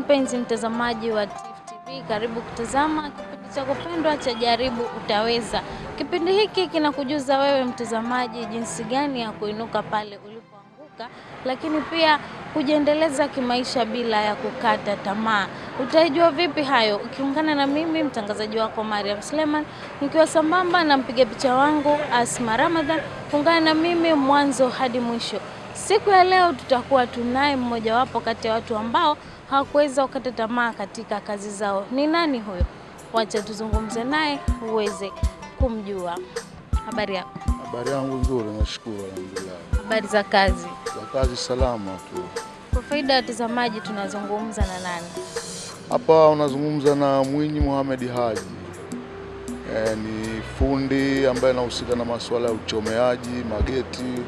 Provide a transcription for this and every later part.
Mpenzi mtazamaji wa Tifu TV, karibu kutazama kipindi cha kupendwa cha Jaribu Utaweza. Kipindi hiki kinakujuza wewe mtazamaji jinsi gani ya kuinuka pale ulipoanguka, lakini pia kujiendeleza kimaisha bila ya kukata tamaa. Utaijua vipi hayo? Ukiungana na mimi mtangazaji wako Mariam Suleiman, nikiwa sambamba na mpiga picha wangu Asma Ramadhan. Ungana na mimi mwanzo hadi mwisho. Siku ya leo tutakuwa tunaye mmojawapo kati ya watu ambao hawakuweza kukata tamaa katika kazi zao. Ni nani huyo? Wacha tuzungumze naye uweze kumjua. Habari yako? Habari yangu nzuri, nashukuru alhamdulillah. Habari za kazi? Za kazi salama tu. Kwa faida ya watazamaji, tunazungumza na nani? Hapa unazungumza na Mwinyi Mohamed Haji. E, ni fundi ambaye anahusika na masuala ya uchomeaji mageti,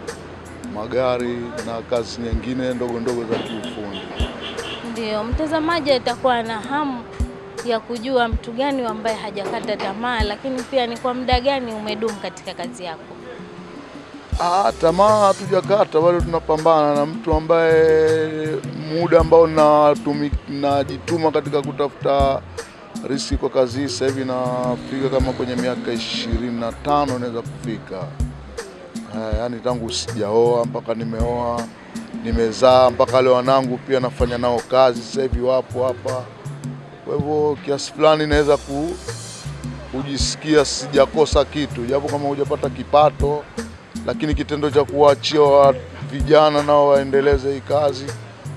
magari na kazi nyingine ndogo ndogo za kiufundi. Ndio, mtazamaji atakuwa na hamu ya kujua mtu gani ambaye hajakata tamaa, lakini pia ni kwa muda gani umedumu katika kazi yako. Ah, tamaa hatujakata, bado tunapambana na mtu ambaye muda ambao najituma katika kutafuta riski kwa kazi hii sasa hivi nafika kama kwenye miaka ishirini na tano naweza kufika. Eh, yaani tangu sijaoa mpaka nimeoa, nimezaa mpaka leo wanangu pia nafanya nao kazi sasa hivi wapo hapa. Kwa hivyo kiasi fulani naweza ku, kujisikia sijakosa kitu, japo kama hujapata kipato, lakini kitendo cha kuwaachia wa vijana nao waendeleze hii kazi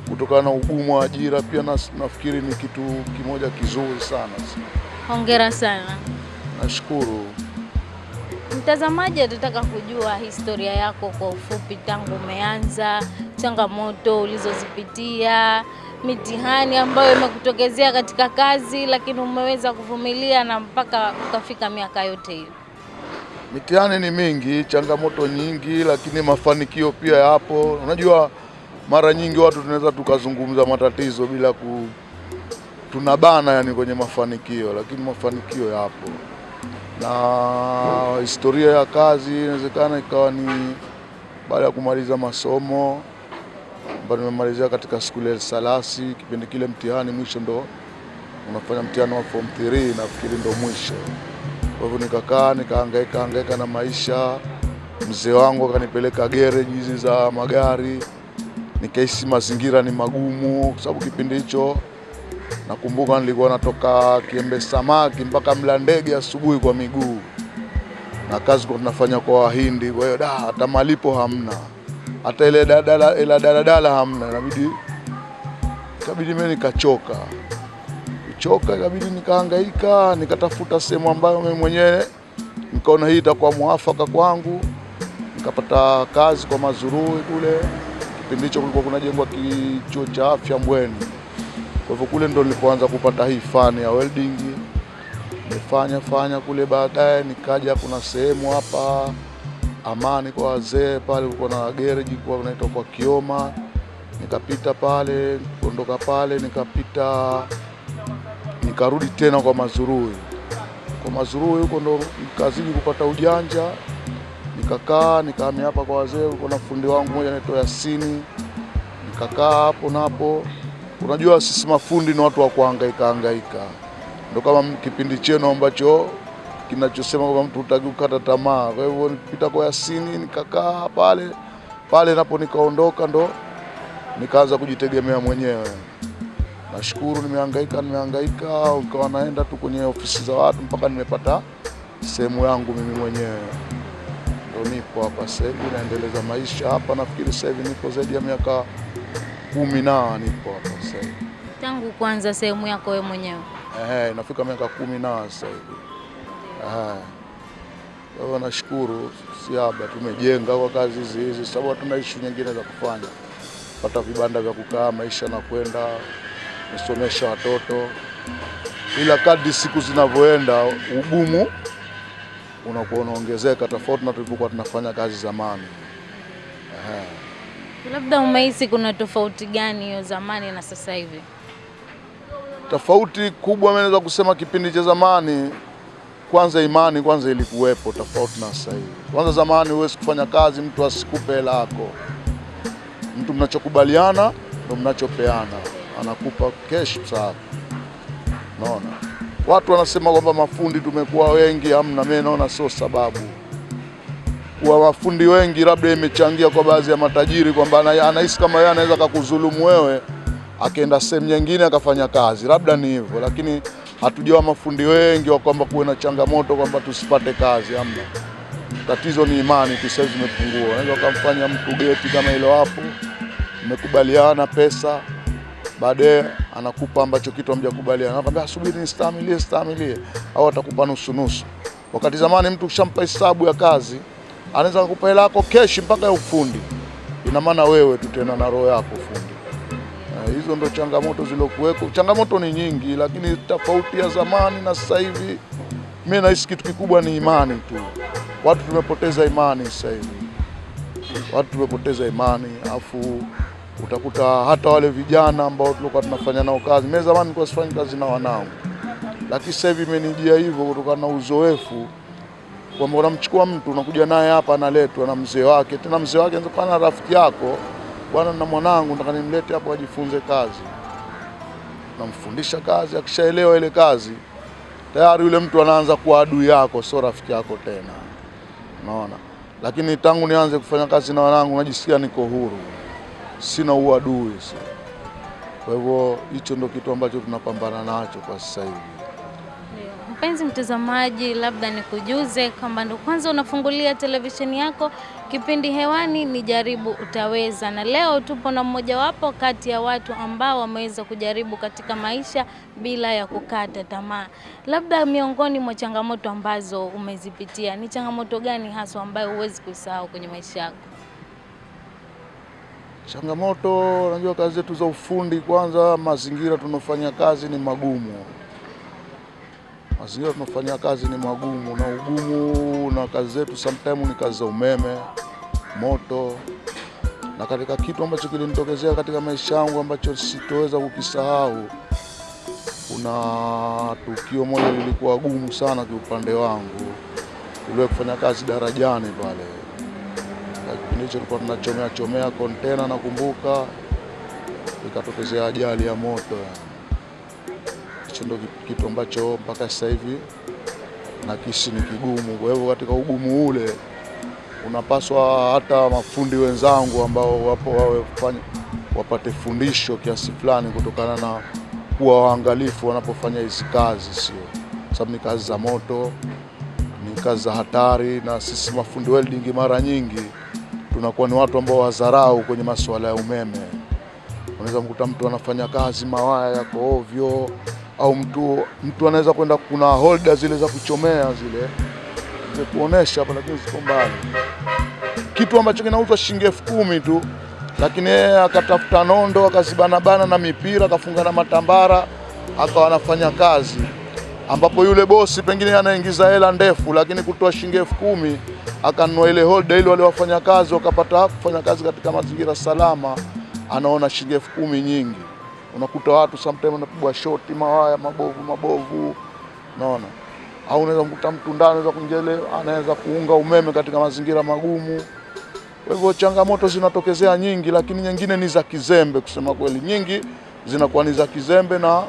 kutokana na ugumu wa ajira pia nas, nafikiri ni kitu kimoja kizuri sana. Hongera sana. Nashukuru. Mtazamaji atataka kujua historia yako kwa ufupi, tangu umeanza, changamoto ulizozipitia, mitihani ambayo imekutokezea katika kazi, lakini umeweza kuvumilia na mpaka ukafika miaka yote hiyo. Mitihani ni mingi, changamoto nyingi, lakini mafanikio pia yapo. Unajua, mara nyingi watu tunaweza tukazungumza matatizo bila ku tunabana yani kwenye mafanikio, lakini mafanikio yapo. Na historia ya kazi inawezekana ikawa ni baada ya kumaliza masomo ambayo nimemalizia katika skuli ya Salasi. Kipindi kile mtihani mwisho ndo unafanya mtihani wa form 3 nafikiri ndo mwisho. Kwa hivyo nikakaa nikahangaika hangaika na maisha. Mzee wangu akanipeleka gereji hizi za magari, nikahisi mazingira ni magumu, kwa sababu kipindi hicho nakumbuka nilikuwa natoka Kiembe Samaki mpaka mla ndege asubuhi kwa miguu, na kazi kwa tunafanya kwa Wahindi. Kwa hiyo da, hata malipo hamna, hata ile daladala ile daladala hamna, inabidi ikabidi mimi nikachoka choka, ikabidi nikahangaika, nikatafuta sehemu ambayo mimi mwenyewe nikaona hii itakuwa mwafaka kwangu. Nikapata kazi kwa Mazurui kule, kipindi hicho kulikuwa kunajengwa kichuo cha afya Mbweni. Kwa hivyo kule ndo nilipoanza kupata hii fani ya welding. Nimefanya fanya kule, baadaye nikaja, kuna sehemu hapa Amani kwa wazee pale, kulikuwa na gereji kwa unaitwa kwa Kioma, nikapita pale, kuondoka pale nikapita nikarudi tena kwa Mazurui. Kwa Mazurui huko ndo nikazidi kupata ujanja, nikakaa nikahamia hapa kwa wazee. Kulikuwa na fundi wangu mmoja anaitwa Yasini, nikakaa hapo napo. Unajua sisi mafundi ni watu wa kuhangaika hangaika, ndo kama kipindi chenu ambacho kinachosema kwamba mtu hutaki kukata tamaa. Kwa hivyo nipita kwa Yasini nikakaa pale pale, napo nikaondoka, ndo nikaanza kujitegemea mwenyewe. Nashukuru, nimehangaika nimehangaika, ukawa naenda tu kwenye ofisi za watu mpaka nimepata sehemu yangu mimi mwenyewe, ndo nipo hapa sasa hivi naendeleza maisha hapa. Nafikiri sasa hivi nipo zaidi ya miaka kumi na nipo hapa sasa hivi. Tangu kwanza sehemu yako wewe mwenyewe. Ehe, nafika miaka kumi na sasa hivi. Ehe. Kwa hiyo nashukuru, Siaba tumejenga kwa kazi hizi hizi, sababu hatuna ishu nyingine za kufanya, pata vibanda vya kukaa, maisha na kwenda kusomesha watoto, ila kadri siku zinavyoenda ugumu unakuwa unaongezeka, tofauti na tulivyokuwa tunafanya kazi zamani. Ehe. Labda umehisi kuna tofauti gani hiyo zamani na sasa hivi? Tofauti kubwa mimi naweza kusema kipindi cha zamani, kwanza imani kwanza ilikuwepo tofauti na sasa hivi. Kwanza zamani huwezi kufanya kazi mtu asikupe hela yako, mtu mnachokubaliana ndo mnachopeana. anakupa cash safi. Naona watu wanasema kwamba mafundi tumekuwa wengi, hamna. Mimi naona sio sababu kuwa wafundi wengi, labda imechangia kwa baadhi ya matajiri kwamba ana- anahisi kama yeye anaweza kakudhulumu wewe akaenda sehemu nyingine akafanya kazi, labda ni hivyo, lakini hatujawa mafundi wengi wa kwamba kuwe na changamoto kwamba tusipate kazi, Amna, Tatizo ni imani tu, sasa zimepungua. Unaweza ukamfanya mtu geti kama hilo hapo, mmekubaliana pesa, baadaye anakupa ambacho kitu hamjakubaliana, anakwambia subiri nistamilie, stamilie, au atakupa nusu nusu. Wakati zamani mtu ukishampa hesabu ya kazi anaweza kukupa hela yako keshi mpaka ya ufundi. Ina maana wewe tu tena na roho yako fundi. Hizo ndo changamoto zilokuweko. Changamoto ni nyingi, lakini tofauti ya zamani na sasa hivi, mimi nahisi kitu kikubwa ni imani tu. Watu tumepoteza imani sasa hivi, watu tumepoteza imani, afu utakuta hata wale vijana ambao tulikuwa tunafanya nao kazi. Mimi zamani nilikuwa sifanyi kazi na wanangu, lakini sasa hivi imenijia hivyo kutokana na uzoefu kwamba unamchukua mtu unakuja naye hapa, analetwa na mzee wake, tena mzee wake anaweza rafiki yako, bwana, na mwanangu nataka nimlete hapo ajifunze kazi. Namfundisha kazi, akishaelewa ile kazi tayari yule mtu anaanza kuwa adui yako, sio rafiki yako tena, unaona. Lakini tangu nianze kufanya kazi na wanangu najisikia niko huru, sina uadui. Kwa hivyo hicho ndio kitu ambacho tunapambana nacho kwa sasa hivi. Mpenzi mtazamaji, labda nikujuze kwamba ndo kwanza unafungulia televisheni yako, kipindi hewani ni Jaribu Utaweza, na leo tupo na mmojawapo kati ya watu ambao wameweza kujaribu katika maisha bila ya kukata tamaa. Labda miongoni mwa changamoto ambazo umezipitia, ni changamoto gani haswa ambayo huwezi kuisahau kwenye maisha yako? Changamoto, unajua kazi zetu za ufundi, kwanza mazingira tunaofanya kazi ni magumu. Mazingira tunafanya kazi ni magumu, na ugumu na kazi zetu sometimes ni kazi za umeme, moto. Na katika kitu ambacho kilinitokezea katika maisha yangu ambacho sitoweza kukisahau, kuna tukio moja lilikuwa gumu sana kiupande wangu, tuliwahi kufanya kazi darajani pale kipindi hicho tulikuwa tunachomea chomea kontena, nakumbuka ikatokezea ajali ya moto. Hicho ndo kitu ambacho mpaka sasa hivi nakisi ni kigumu. Kwa hivyo katika ugumu ule unapaswa hata mafundi wenzangu ambao wapo wawe fanya, wapate fundisho kiasi fulani kutokana na kuwa waangalifu wanapofanya hizi kazi, sio sababu ni kazi za moto, ni kazi za hatari, na sisi mafundi welding mara nyingi tunakuwa ni watu ambao wadharau kwenye masuala ya umeme. Unaweza mkuta mtu anafanya kazi mawaya yako ovyo, au mtu mtu anaweza kwenda, kuna holder zile za kuchomea zile kuonesha hapa, lakini ziko mbali, kitu ambacho kinauzwa shilingi elfu kumi tu, lakini yeye akatafuta nondo akazibanabana na mipira akafunga na matambara akawa anafanya kazi, ambapo yule bosi pengine anaingiza hela ndefu, lakini kutoa shilingi elfu kumi akanunua ile holder ili wale wafanyakazi wakapata kufanya kazi katika mazingira salama, anaona shilingi elfu kumi nyingi. Unakuta watu sometimes wanapigwa shoti mawaya mabovu mabovu, unaona au unaweza kukuta mtu ndani anaweza kuingia anaweza kuunga umeme katika mazingira magumu. Kwa hivyo changamoto zinatokezea nyingi, lakini nyingine ni za kizembe. Kusema kweli, nyingi zinakuwa ni za kizembe na,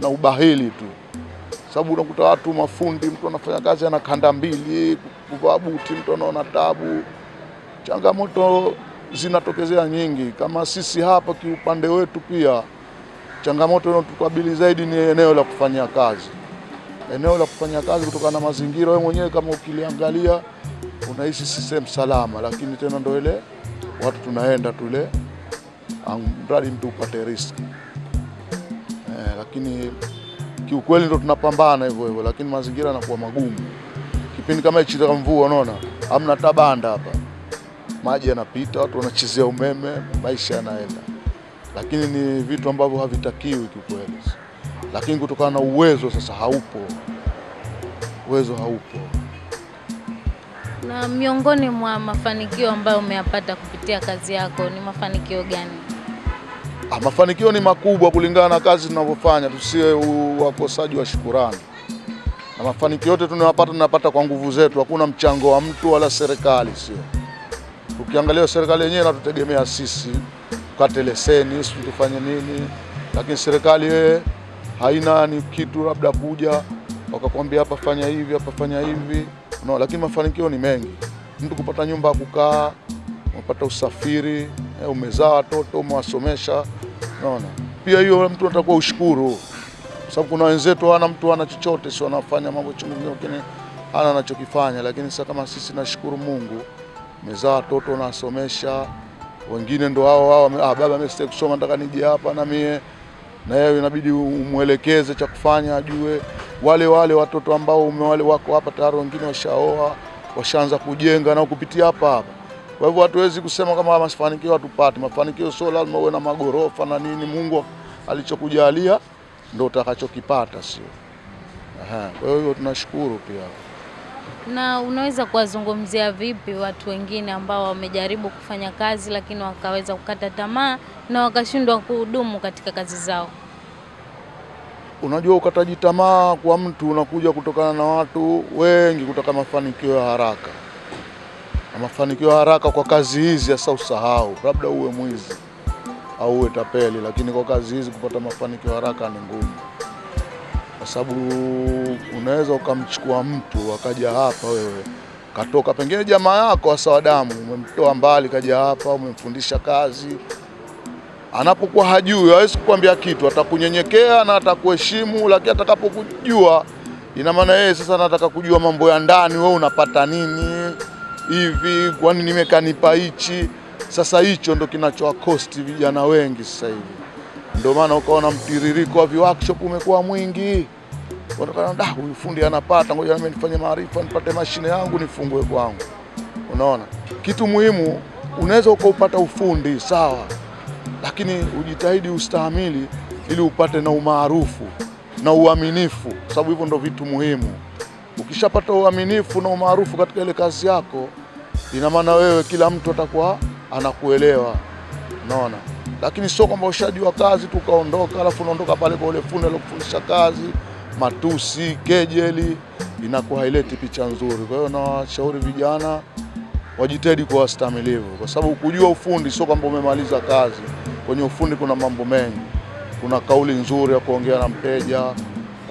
na ubahili tu sababu unakuta watu mafundi, mtu anafanya kazi ana kanda mbili, kuvaa buti, mtu anaona tabu. Changamoto zinatokezea nyingi. Kama sisi hapa kiupande wetu, pia changamoto inayotukabili zaidi ni eneo la kufanyia kazi. Eneo la kufanya kazi, kutokana na mazingira, wewe mwenyewe kama ukiliangalia unahisi si sehemu salama, lakini tena ndo ile watu tunaenda tule, mradi mtu upate riski eh, lakini kiukweli ndo tunapambana hivyo hivyo, lakini mazingira yanakuwa magumu. Kipindi kama hichi cha mvua, unaona hamna tabanda hapa, maji yanapita, watu wanachezea umeme, maisha yanaenda, lakini ni vitu ambavyo havitakiwi kiukweli. Lakini kutokana na uwezo sasa haupo, uwezo haupo. Na miongoni mwa mafanikio ambayo umeyapata kupitia kazi yako ni mafanikio gani? Ah, mafanikio ni makubwa kulingana na kazi tunavyofanya, tusiwe wakosaji wa shukurani. Na mafanikio yote tunayopata tunapata kwa nguvu zetu, hakuna mchango wa mtu wala serikali, sio. Ukiangalia serikali yenyewe inatutegemea sisi, kate leseni, sisi tufanye nini, lakini serikali yeye haina ni kitu labda kuja wakakwambia hapa fanya hivi hapa fanya hivi. No, lakini mafanikio ni mengi, mtu kupata nyumba ya kukaa, umepata usafiri, eh, umezaa watoto, umewasomesha, unaona. Pia hiyo mtu atakuwa ushukuru, sababu kuna wenzetu hawana mtu ana chochote, si wanafanya mambo chungu hana anachokifanya. Lakini sasa kama sisi, nashukuru Mungu, umezaa watoto, nasomesha, wengine ndo hao hao, ah, baba mimi sitaki kusoma, nataka nije hapa na mie na yeye inabidi umwelekeze cha kufanya ajue. Wale wale watoto ambao umewale wako hapa tayari, wengine washaoa washaanza kujenga na kupitia hapa hapa. Kwa hivyo hatuwezi kusema kama mafanikio hatupati. Mafanikio sio lazima uwe na magorofa na nini. Mungu alichokujalia ndo utakachokipata, sio? Aha, Kwa hiyo tunashukuru pia. Na unaweza kuwazungumzia vipi watu wengine ambao wamejaribu kufanya kazi lakini wakaweza kukata tamaa na wakashindwa kuhudumu katika kazi zao? Unajua, ukataji tamaa kwa mtu unakuja kutokana na watu wengi kutaka mafanikio ya haraka, na mafanikio ya haraka kwa kazi hizi hasa usahau, labda uwe mwizi au uwe tapeli, lakini kwa kazi hizi kupata mafanikio haraka ni ngumu, kwa sababu unaweza ukamchukua mtu akaja hapa, wewe katoka pengine jamaa yako hasa wadamu umemtoa mbali kaja hapa, umemfundisha kazi anapokuwa hajui hawezi kukwambia kitu, atakunyenyekea na atakuheshimu, lakini atakapokujua, ina maana yeye sasa anataka kujua mambo ya ndani, wewe unapata nini hivi, kwani nimekanipa hichi. Sasa hicho ndo kinachowakosti vijana wengi sasa hivi, ndio maana ukaona mtiririko wa viworkshop umekuwa mwingi. Unaona, da huyu fundi anapata, ngoja nami nifanye maarifa, nipate mashine yangu nifungue kwangu. Unaona, kitu muhimu, unaweza ukaupata ufundi sawa lakini ujitahidi ustahimili ili upate na umaarufu na uaminifu, sababu hivyo ndo vitu muhimu. Ukishapata uaminifu na umaarufu katika ile kazi yako, ina maana wewe kila mtu atakuwa anakuelewa, unaona. Lakini sio kwamba ushajua kazi tukaondoka ukaondoka, alafu unaondoka pale kwa ule fundi aliyokufundisha kazi, matusi, kejeli, inakuwa haileti picha nzuri. Kwa hiyo nawashauri vijana wajitahidi kuwa wastamilivu, kwa sababu kujua ufundi sio kwamba umemaliza kazi. Kwenye ufundi kuna mambo mengi, kuna kauli nzuri ya kuongea na mteja,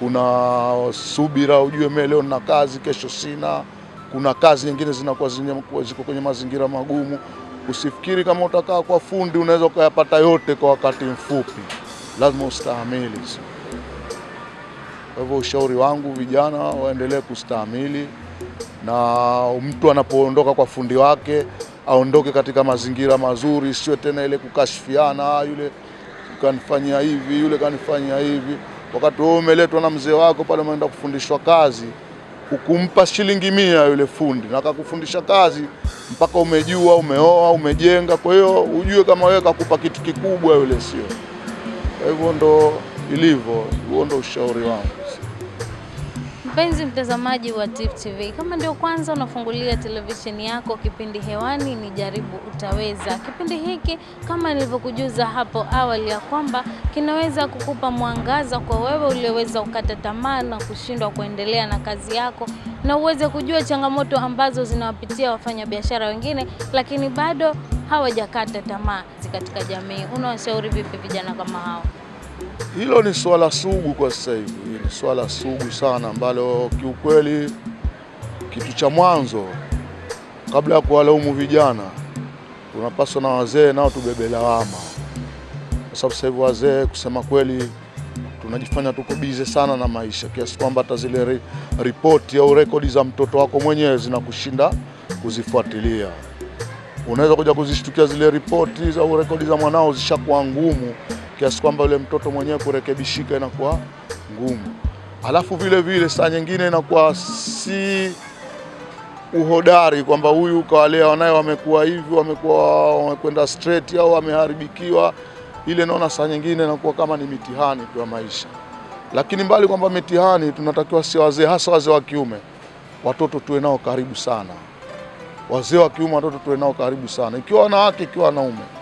kuna subira, ujue mimi leo nina kazi, kesho sina. Kuna kazi nyingine zinakuwa ziko kwenye mazingira magumu. Usifikiri kama utakaa kwa fundi unaweza ukayapata yote kwa wakati mfupi, lazima ustahamili. Kwa hivyo ushauri wangu vijana waendelee kustahimili na mtu anapoondoka kwa fundi wake aondoke katika mazingira mazuri, sio tena ile kukashifiana, yule kanifanyia hivi, yule kanifanyia hivi. Wakati wewe umeletwa na mzee wako pale, umeenda kufundishwa kazi, ukumpa shilingi mia yule fundi na akakufundisha kazi mpaka umejua, umeoa, umejenga. Kwa hiyo ujue kama wewe kakupa kitu kikubwa yule, sio? Kwa hivyo ndo ilivyo, huo ndo ushauri wangu. Mpenzi mtazamaji wa Tifu TV, kama ndio kwanza unafungulia televisheni yako, kipindi hewani ni Jaribu Utaweza. Kipindi hiki kama nilivyokujuza hapo awali ya kwamba kinaweza kukupa mwangaza kwa wewe ulioweza kukata tamaa na kushindwa kuendelea na kazi yako, na uweze kujua changamoto ambazo zinawapitia wafanyabiashara wengine, lakini bado hawajakata tamaa katika jamii. Unawashauri vipi vijana kama hao? Hilo ni swala sugu kwa sasa hivi, ni swala sugu sana ambalo kiukweli, kitu cha mwanzo kabla ya kuwalaumu vijana, tunapaswa na wazee nao tubebe lawama, kwa sababu sasa hivi wazee, kusema kweli, tunajifanya tuko bize sana na maisha kiasi kwamba hata zile ri- ripoti au rekodi za mtoto wako mwenyewe zinakushinda kuzifuatilia. Unaweza kuja kuzishtukia zile ripoti au rekodi za mwanao zishakuwa ngumu kiasi kwamba yule mtoto mwenyewe kurekebishika inakuwa ngumu. Alafu vile vile saa nyingine inakuwa si uhodari kwamba huyu kawalea wanaye wamekuwa hivi, wamekuwa wamekwenda straight au wameharibikiwa. Ile naona saa nyingine inakuwa kama ni mitihani kwa maisha, lakini mbali kwamba mitihani, tunatakiwa si wazee, hasa wazee wa kiume, watoto tuwe nao karibu sana. Wazee wa kiume, watoto tuwe nao karibu sana, ikiwa wanawake, ikiwa wanaume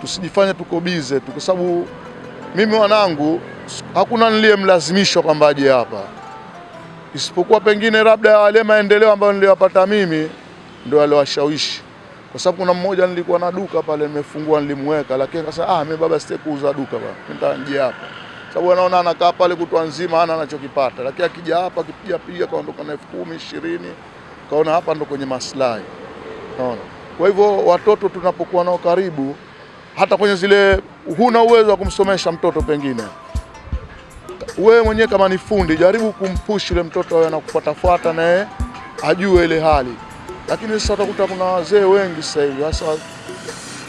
tusijifanye tuko bize tu, kwa sababu mimi wanangu hakuna niliyemlazimishwa kwamba aje hapa, isipokuwa pengine labda wale maendeleo ambayo niliyopata mimi ndio aliwashawishi, kwa sababu kuna mmoja nilikuwa na duka pale nimefungua, nilimweka, lakini akasema ah, mimi baba sitaki kuuza duka bwana, nitaje hapa. Sababu anaona anakaa pale kutwa nzima ana anachokipata, lakini akija hapa akipiga piga kaondoka na elfu kumi ishirini, kaona hapa ndo kwenye maslahi. Unaona, kwa hivyo watoto tunapokuwa nao karibu, hata kwenye zile, huna uwezo wa kumsomesha mtoto, pengine. Wewe mwenyewe kama ni fundi, jaribu kumpush yule mtoto awe anakufuatafuata naye ajue ile hali. Lakini sasa utakuta kuna wazee wengi sasa hivi, hasa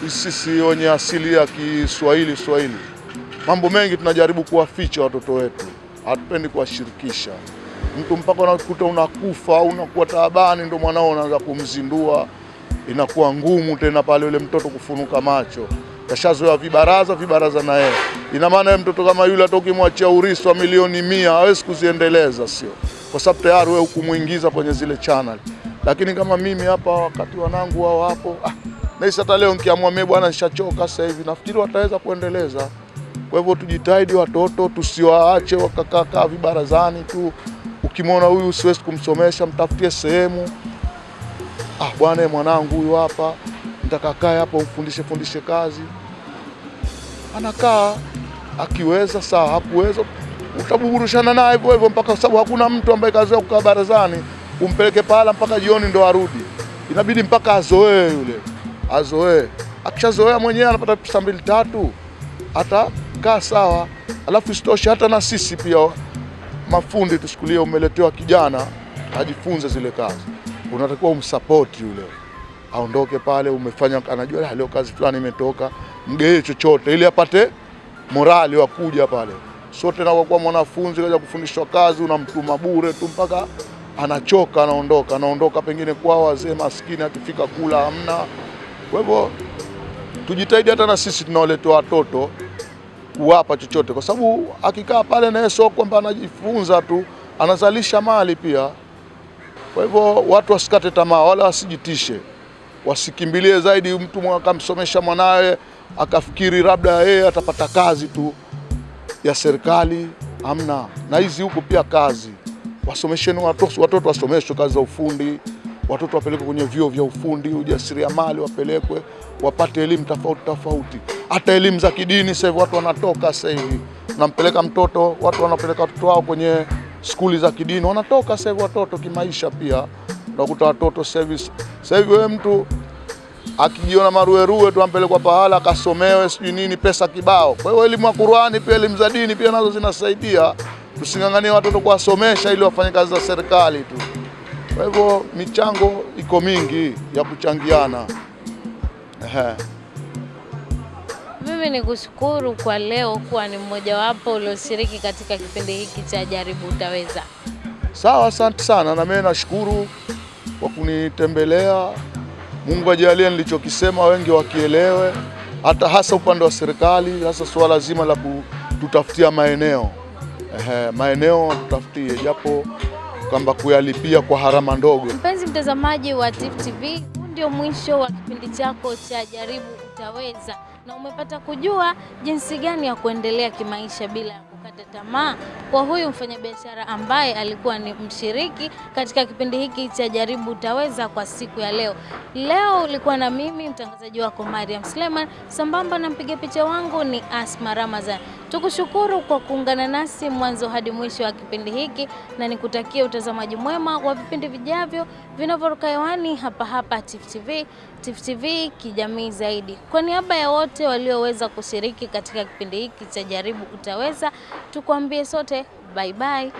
sisi wenye asili ya Kiswahili Swahili, mambo mengi tunajaribu kuwaficha watoto wetu, hatupendi kuwashirikisha. Mtu mpaka unakuta unakufa au unakuwa taabani, ndo mwanao unaanza kumzindua, inakuwa ngumu tena pale yule mtoto kufunuka macho kashazoea vibaraza vibaraza na yeye. Ina maana mtoto kama yule hata ukimwachia urithi wa milioni mia hawezi kuziendeleza, sio kwa sababu tayari wewe ukumuingiza kwenye zile channel. Lakini kama mimi hapa, wakati wanangu wao hapo, ah, nahisi hata leo nikiamua mimi bwana, nishachoka sasa hivi, nafikiri wataweza kuendeleza. Kwa hivyo tujitahidi, watoto tusiwaache wakakaa vibarazani tu. Ukimwona huyu siwezi kumsomesha, mtafutie sehemu. Ah, bwana mwanangu huyu hapa nitakakae hapa umfundishe fundishe kazi, anakaa akiweza sawa, hakuweza utabuburushana naye hivyo hivyo mpaka, sababu hakuna mtu ambaye kazoea kukaa barazani umpeleke pahala mpaka jioni ndo arudi. Inabidi mpaka azoee yule, azoee. Akishazoea mwenyewe anapata pesa mbili tatu, atakaa sawa. Alafu isitoshe hata na sisi pia mafundi tuchukulie, umeletewa kijana ajifunze zile kazi, unatakiwa umsapoti yule aondoke pale, umefanya anajua leo kazi fulani imetoka, mgee chochote ili apate morali wa kuja pale. Sote na kwa mwanafunzi kaja kufundishwa kazi, unamtuma bure tu mpaka anachoka, anaondoka, anaondoka pengine kwa wazee maskini, akifika kula hamna. Kwa hivyo tujitahidi hata na sisi tunaoletea watoto kuwapa chochote, kwa sababu akikaa pale naye sio kwamba anajifunza tu, anazalisha mali pia. Kwa hivyo watu wasikate tamaa, wala wasijitishe wasikimbilie zaidi mtu akamsomesha mwanawe akafikiri labda yeye atapata kazi tu ya serikali. Amna, na hizi huku pia kazi, wasomesheni watoto, watoto wasomeshwe kazi za ufundi, watoto wapelekwe kwenye vyuo vya ufundi, ujasiriamali, wapelekwe wapate elimu tofauti tofauti, hata elimu za kidini. Sasa watu wanatoka, sasa hivi nampeleka mtoto, watu wanapeleka watoto wao kwenye skuli za kidini, wanatoka sasa hivi watoto kimaisha pia unakuta watoto service. Sasa hivi wewe mtu akijiona maruerue tu ampelekwa pahala akasomewe sijui nini, pesa kibao. Kwa hiyo elimu ya Qur'ani pia elimu za dini pia nazo zinasaidia, tusing'ang'anie watoto kuwasomesha ili wafanye kazi za serikali tu. Kwa hivyo michango iko mingi ya kuchangiana. Ehe. Mimi ni kushukuru kwa leo kuwa ni mmojawapo ulioshiriki katika kipindi hiki cha Jaribu Utaweza. Sawa, asante sana, na mimi nashukuru kwa kunitembelea. Mungu ajalie nilichokisema wengi wakielewe, hata hasa upande wa serikali, hasa suala zima la kututafutia maeneo. Ehe, maeneo tutafutie, japo kwamba kuyalipia kwa harama ndogo. Mpenzi mtazamaji wa Tifu TV, ndio mwisho wa kipindi chako cha Jaribu Utaweza, na umepata kujua jinsi gani ya kuendelea kimaisha bila kukata tamaa kwa huyu mfanyabiashara ambaye alikuwa ni mshiriki katika kipindi hiki cha Jaribu Utaweza kwa siku ya leo. Leo ulikuwa na mimi mtangazaji wako Mariam Sleman, sambamba na mpiga picha wangu ni Asma Ramazan. Tukushukuru kwa kuungana nasi mwanzo hadi mwisho wa kipindi hiki, na nikutakia utazamaji mwema wa vipindi vijavyo vinavyoruka hewani hapa hapa Tifu TV. TV kijamii zaidi. Kwa niaba ya wote walioweza kushiriki katika kipindi hiki cha Jaribu Utaweza, tukuambie sote bye bye.